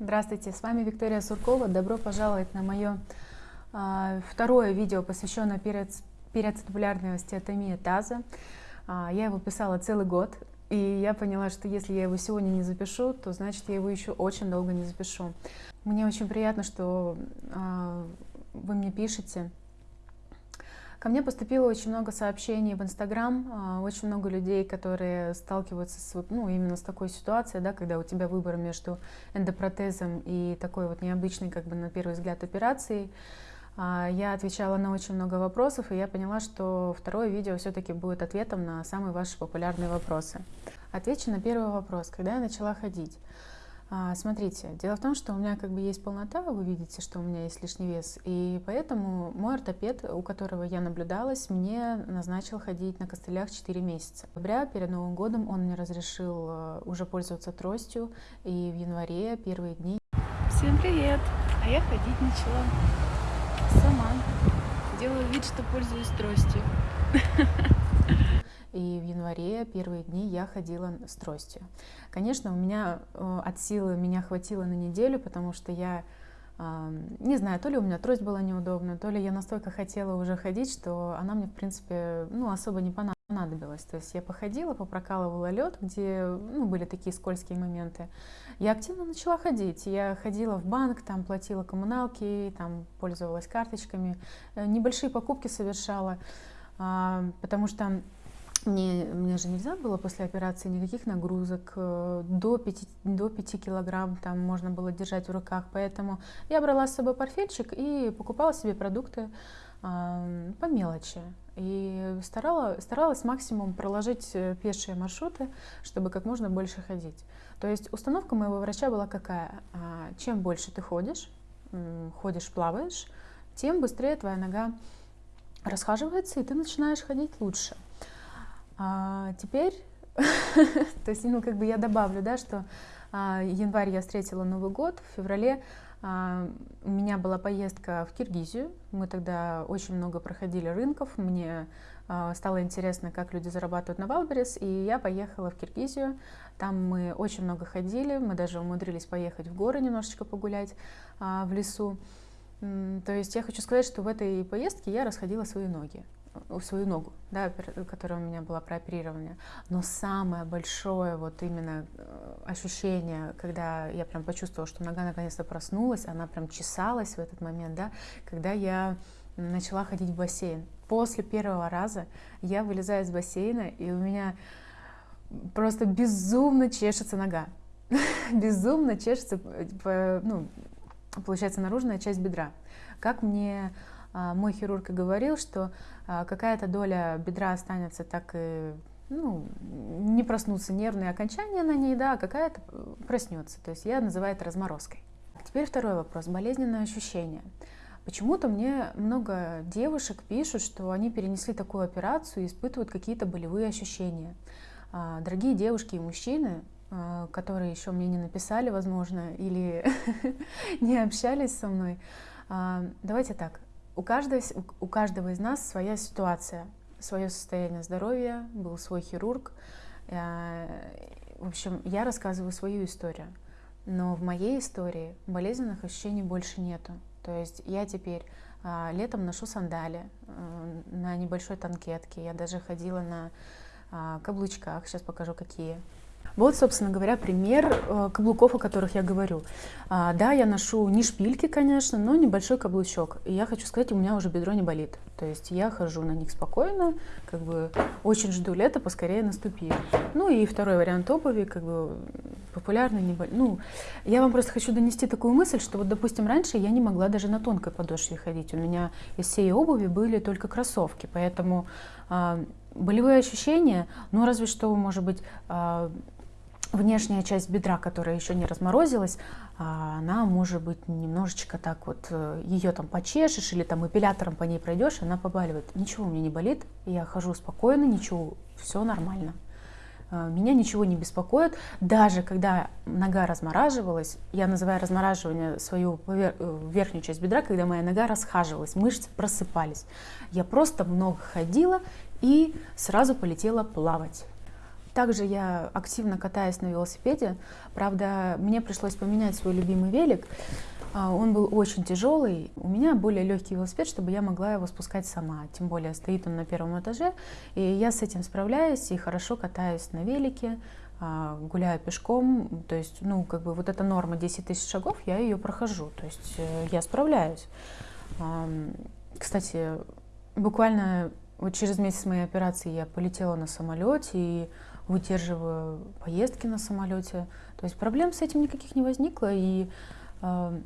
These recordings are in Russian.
Здравствуйте, с вами Виктория Суркова. Добро пожаловать на мое э, второе видео, посвященное периоцитопулярной остеотомии таза. Э, я его писала целый год, и я поняла, что если я его сегодня не запишу, то значит я его еще очень долго не запишу. Мне очень приятно, что э, вы мне пишете, Ко мне поступило очень много сообщений в Инстаграм, а, очень много людей, которые сталкиваются с, ну, именно с такой ситуацией, да, когда у тебя выбор между эндопротезом и такой вот необычной, как бы на первый взгляд, операцией. А, я отвечала на очень много вопросов, и я поняла, что второе видео все-таки будет ответом на самые ваши популярные вопросы. Отвечу на первый вопрос. Когда я начала ходить? А, смотрите, дело в том, что у меня как бы есть полнота, вы видите, что у меня есть лишний вес, и поэтому мой ортопед, у которого я наблюдалась, мне назначил ходить на костылях 4 месяца. В октябре, перед Новым годом, он мне разрешил э, уже пользоваться тростью, и в январе, первые дни... Всем привет! А я ходить начала сама. Делаю вид, что пользуюсь тростью. И в январе первые дни я ходила с тростью. Конечно, у меня э, от силы меня хватило на неделю, потому что я не знаю, то ли у меня трость была неудобная, то ли я настолько хотела уже ходить, что она мне, в принципе, ну, особо не понадобилась. То есть я походила, попрокалывала лед, где ну, были такие скользкие моменты. Я активно начала ходить. Я ходила в банк, там платила коммуналки, там пользовалась карточками, э, небольшие покупки совершала, потому что мне, мне же нельзя было после операции никаких нагрузок, э, до 5, до 5 килограмм там можно было держать в руках, поэтому я брала с собой портфельчик и покупала себе продукты э, по мелочи. И старала, старалась максимум проложить э, пешие маршруты, чтобы как можно больше ходить. То есть установка моего врача была какая? А, чем больше ты ходишь, ходишь, плаваешь, тем быстрее твоя нога расхаживается, и ты начинаешь ходить лучше. А теперь, то есть, ну, как бы я добавлю, да, что а, январь я встретила Новый год, в феврале а, у меня была поездка в Киргизию, мы тогда очень много проходили рынков, мне а, стало интересно, как люди зарабатывают на Wildberries, и я поехала в Киргизию, там мы очень много ходили, мы даже умудрились поехать в горы немножечко погулять а, в лесу, то есть я хочу сказать, что в этой поездке я расходила свои ноги свою ногу, да, которая у меня была прооперирована. Но самое большое вот именно э, ощущение, когда я прям почувствовала, что нога наконец-то проснулась, она прям чесалась в этот момент, да, когда я начала ходить в бассейн. После первого раза я вылезаю из бассейна, и у меня просто безумно чешется нога. безумно чешется, э, ну, получается, наружная часть бедра. Как мне мой хирург и говорил, что а, какая-то доля бедра останется так и ну, не проснутся нервные окончания на ней, да, а какая-то проснется. То есть я называю это разморозкой. Теперь второй вопрос. Болезненное ощущение. Почему-то мне много девушек пишут, что они перенесли такую операцию и испытывают какие-то болевые ощущения. Дорогие девушки и мужчины, которые еще мне не написали, возможно, или не общались со мной, давайте так, у каждого, у каждого из нас своя ситуация, свое состояние здоровья, был свой хирург. Э, в общем, я рассказываю свою историю, но в моей истории болезненных ощущений больше нету. То есть я теперь а, летом ношу сандали а, на небольшой танкетке, я даже ходила на а, каблучках, сейчас покажу какие. Вот, собственно говоря, пример э, каблуков, о которых я говорю. А, да, я ношу не шпильки, конечно, но небольшой каблучок. И я хочу сказать, у меня уже бедро не болит. То есть я хожу на них спокойно, как бы очень жду лета, поскорее наступит. Ну и второй вариант обуви, как бы популярный, не бол... ну, я вам просто хочу донести такую мысль, что вот, допустим, раньше я не могла даже на тонкой подошве ходить. У меня из всей обуви были только кроссовки, поэтому э, болевые ощущения, ну, разве что, может быть, э, внешняя часть бедра, которая еще не разморозилась, а, она может быть немножечко так вот, э, ее там почешешь или там эпилятором по ней пройдешь, она побаливает. Ничего у меня не болит, я хожу спокойно, ничего, все нормально. А, меня ничего не беспокоит. Даже когда нога размораживалась, я называю размораживание свою э, верхнюю часть бедра, когда моя нога расхаживалась, мышцы просыпались. Я просто много ходила и сразу полетела плавать Также я активно катаюсь на велосипеде. Правда, мне пришлось поменять свой любимый велик. А, он был очень тяжелый. У меня более легкий велосипед, чтобы я могла его спускать сама. Тем более стоит он на первом этаже. И я с этим справляюсь и хорошо катаюсь на велике, а, гуляю пешком. То есть, ну, как бы вот эта норма 10 тысяч шагов, я ее прохожу. То есть э, я справляюсь. Кстати, буквально вот через месяц моей операции я полетела на самолете и выдерживаю поездки на самолете. То есть проблем с этим никаких не возникло. И э,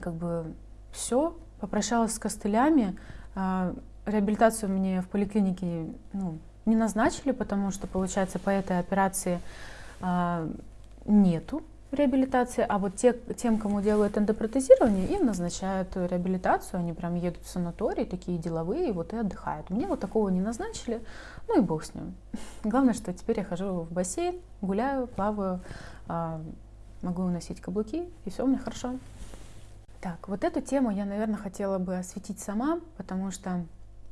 как бы все, попрощалась с костылями. Э, реабилитацию мне в поликлинике ну, не назначили, потому что, получается, по этой операции э, нету реабилитации, а вот те, тем, кому делают эндопротезирование, им назначают реабилитацию, они прям едут в санаторий, такие деловые, вот и отдыхают. Мне вот такого не назначили, ну и бог с ним. Главное, что теперь я хожу в бассейн, гуляю, плаваю, а, могу носить каблуки, и все у меня хорошо. Так, вот эту тему я, наверное, хотела бы осветить сама, потому что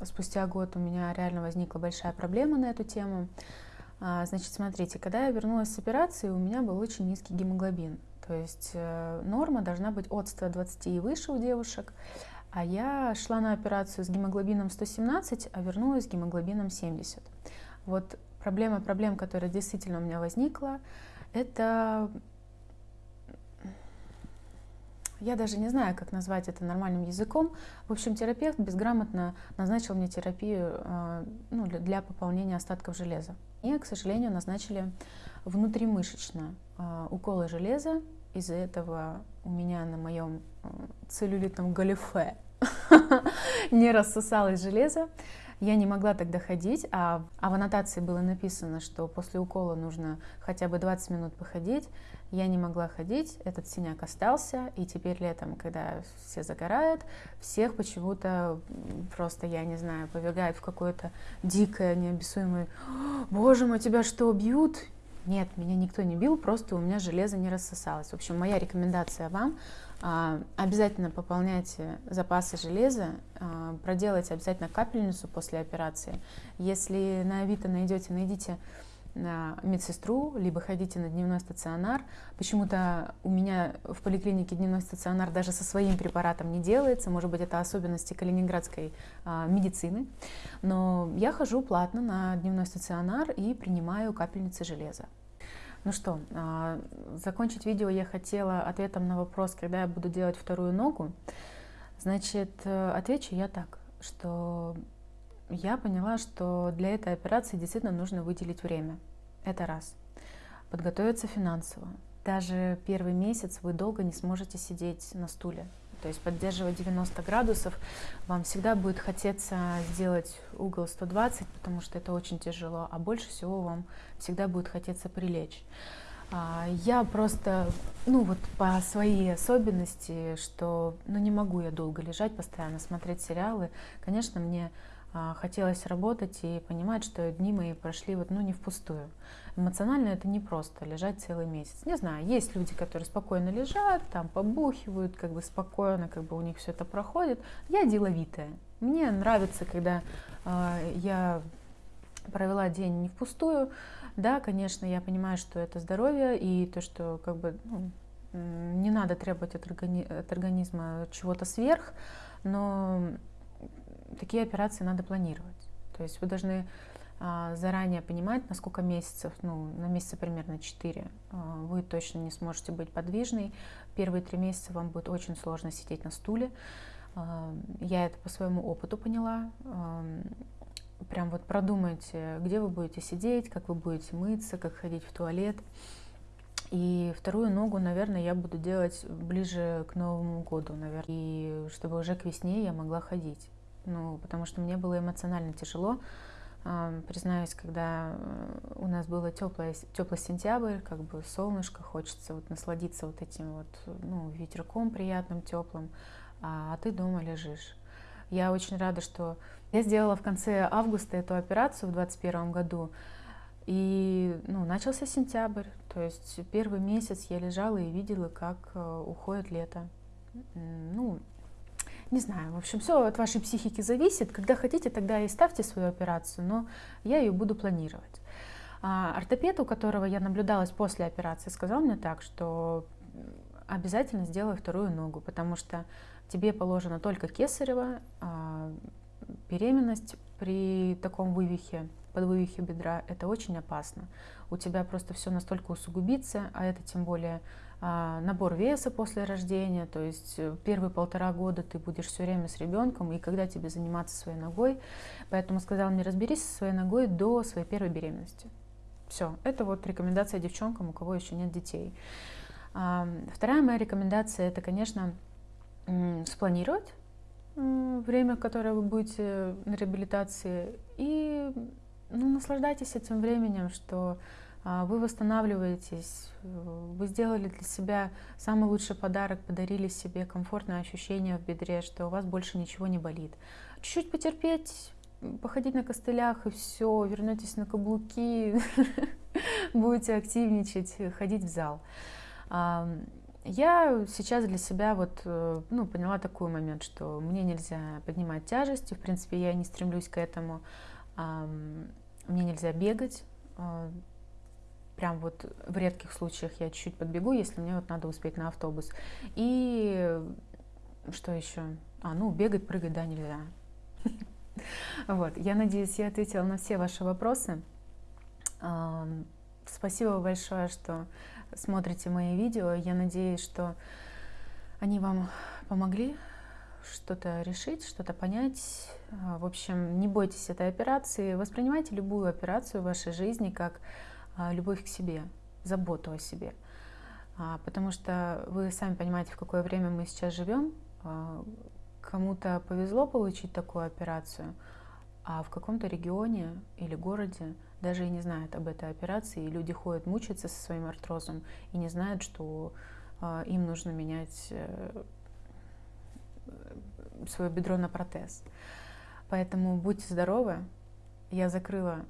спустя год у меня реально возникла большая проблема на эту тему. А, значит, смотрите, когда я вернулась с операции, у меня был очень низкий гемоглобин. То есть э, норма должна быть от 120 и выше у девушек. А я шла на операцию с гемоглобином 117, а вернулась с гемоглобином 70. Вот проблема проблем, которая действительно у меня возникла, это я даже не знаю, как назвать это нормальным языком. В общем, терапевт безграмотно назначил мне терапию э, ну, для, пополнения остатков железа. И, к сожалению, назначили внутримышечно э, уколы железа. Из-за этого у меня на моем э, целлюлитном галифе не рассосалось железо. Я не могла тогда ходить, а, а в аннотации было написано, что после укола нужно хотя бы 20 минут походить. Я не могла ходить, этот синяк остался, и теперь летом, когда все загорают, всех почему-то просто, я не знаю, повергают в какое-то дикое, необъяснимое «Боже мой, тебя что, бьют?» Нет, меня никто не бил, просто у меня железо не рассосалось. В общем, моя рекомендация вам а, обязательно пополняйте запасы железа, а, проделайте обязательно капельницу после операции. Если на Авито найдете, найдите медсестру, либо ходите на дневной стационар. Почему-то у меня в поликлинике дневной стационар даже со своим препаратом не делается, может быть, это особенности калининградской а, медицины. Но я хожу платно на дневной стационар и принимаю капельницы железа. Ну что, а, закончить видео я хотела ответом на вопрос, когда я буду делать вторую ногу. Значит, э, отвечу я так, что я поняла, что для этой операции действительно нужно выделить время. Это раз. Подготовиться финансово. Даже первый месяц вы долго не сможете сидеть на стуле. То есть поддерживать 90 градусов, вам всегда будет хотеться сделать угол 120, потому что это очень тяжело, а больше всего вам всегда будет хотеться прилечь. А, я просто, ну вот по своей особенности, что ну не могу я долго лежать, постоянно смотреть сериалы. Конечно, мне хотелось работать и понимать, что дни мои прошли вот, ну, не впустую. Эмоционально это не просто лежать целый месяц. Не знаю, есть люди, которые спокойно лежат, там побухивают, как бы спокойно, как бы у них все это проходит. Я деловитая. Мне нравится, когда э, я провела день не впустую. Да, конечно, я понимаю, что это здоровье и то, что как бы ну, не надо требовать от, органи от организма чего-то сверх, но такие операции надо планировать. То есть вы должны а, заранее понимать, на сколько месяцев, ну, на месяца примерно 4, а, вы точно не сможете быть подвижной. Первые три месяца вам будет очень сложно сидеть на стуле. А, я это по своему опыту поняла. Прям вот продумайте, где вы будете сидеть, как вы будете мыться, как ходить в туалет. И вторую ногу, наверное, я буду делать ближе к Новому году, наверное. И чтобы уже к весне я могла ходить ну, потому что мне было эмоционально тяжело. Признаюсь, когда э, у нас было теплое, теплый сентябрь, как бы солнышко, хочется вот насладиться вот этим вот, ну, ветерком приятным, теплым, а, а ты дома лежишь. Я очень рада, что я сделала в конце августа эту операцию в 2021 году, и ну, начался сентябрь, то есть первый месяц я лежала и видела, как э, уходит лето. Ну, не знаю, в общем, все от вашей психики зависит. Когда хотите, тогда и ставьте свою операцию, но я ее буду планировать. А ортопед, у которого я наблюдалась после операции, сказал мне так, что обязательно сделай вторую ногу, потому что тебе положено только кесарево, а беременность при таком вывихе, подвывихе бедра, это очень опасно. У тебя просто все настолько усугубится, а это тем более набор веса после рождения, то есть э, первые полтора года ты будешь все время с ребенком, и когда тебе заниматься своей ногой. Поэтому сказала мне, разберись со своей ногой до своей первой беременности. Все, это вот рекомендация девчонкам, у кого еще нет детей. Вторая моя рекомендация, это, конечно, спланировать время, которое вы будете на реабилитации, и ну, наслаждайтесь этим временем, что а, вы восстанавливаетесь, вы сделали для себя самый лучший подарок, подарили себе комфортное ощущение в бедре, что у вас больше ничего не болит. Чуть-чуть потерпеть, походить на костылях и все, вернетесь на каблуки, будете активничать, ходить в зал. Я сейчас для себя вот, э, ну, поняла такой момент, что мне нельзя поднимать тяжести, в принципе, я не стремлюсь к этому, мне нельзя бегать, а, прям вот в редких случаях я чуть-чуть подбегу, если мне вот надо успеть на автобус. И что еще? А, ну, бегать, прыгать, да, нельзя. Вот, я надеюсь, я ответила на все ваши вопросы. Спасибо большое, что смотрите мои видео. Я надеюсь, что они вам помогли что-то решить, что-то понять. А, в общем, не бойтесь этой операции. Воспринимайте любую операцию в вашей жизни как любовь к себе, заботу о себе. А, потому что вы сами понимаете, в какое время мы сейчас живем. Кому-то повезло получить такую операцию, а в каком-то регионе или городе даже и не знают об этой операции, и люди ходят мучаются со своим артрозом и не знают, что им нужно менять э, свое бедро на протез. Поэтому будьте здоровы. Я закрыла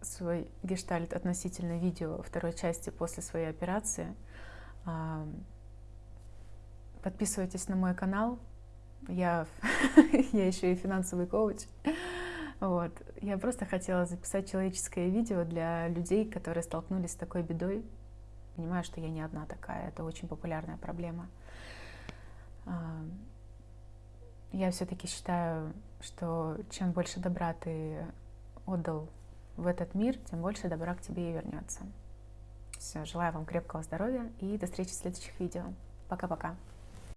свой гештальт относительно видео второй части после своей операции. Э, подписывайтесь на мой канал. Я, я еще и финансовый коуч. Вот. Я просто хотела записать человеческое видео для людей, которые столкнулись с такой бедой. Понимаю, что я не одна такая, это очень популярная проблема. А, я все-таки считаю, что чем больше добра ты отдал в этот мир, тем больше добра к тебе и вернется. Все, желаю вам крепкого здоровья и до встречи в следующих видео. Пока-пока.